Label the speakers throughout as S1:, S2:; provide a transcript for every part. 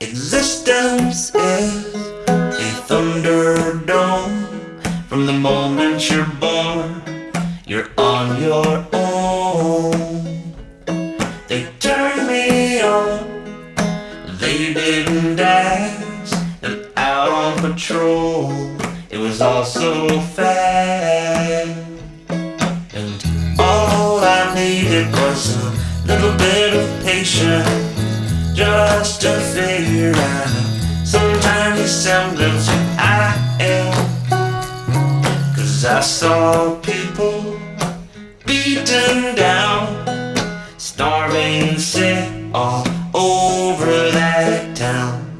S1: Existence is a thunderdome. From the moment you're born, you're on your own. They turned me on, they didn't ask. And out on patrol, it was all so fast. And all I needed was a little bit of patience just to figure out some tiny semblance of I am. Cause I saw people beaten down, starving, sick all over that town.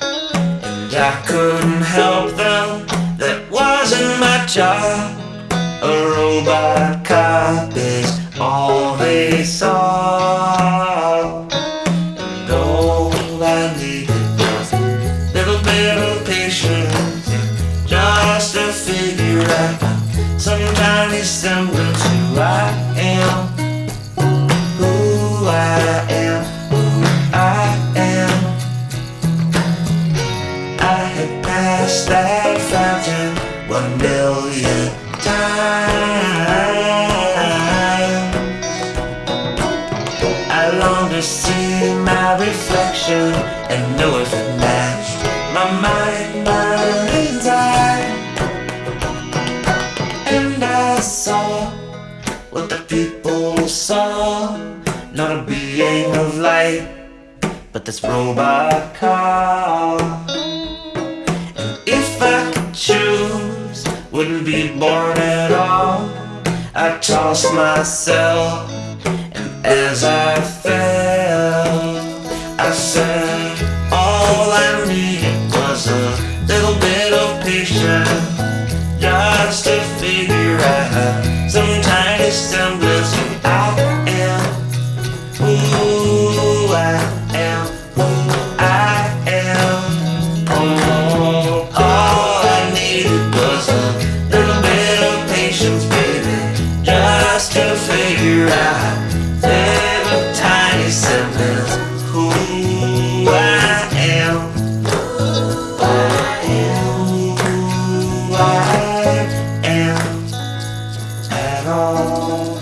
S1: And I couldn't help them, that wasn't my job. A robot cop patience just to figure out some tiny semblance who I am. Who I am, who I am. I had passed that fountain one million times. I long to see my reflection and know if what the people saw, not a being of light, but this robot car. And if I could choose, wouldn't be born at all. I tossed myself, and as I fell, I said, all I tiny Oh.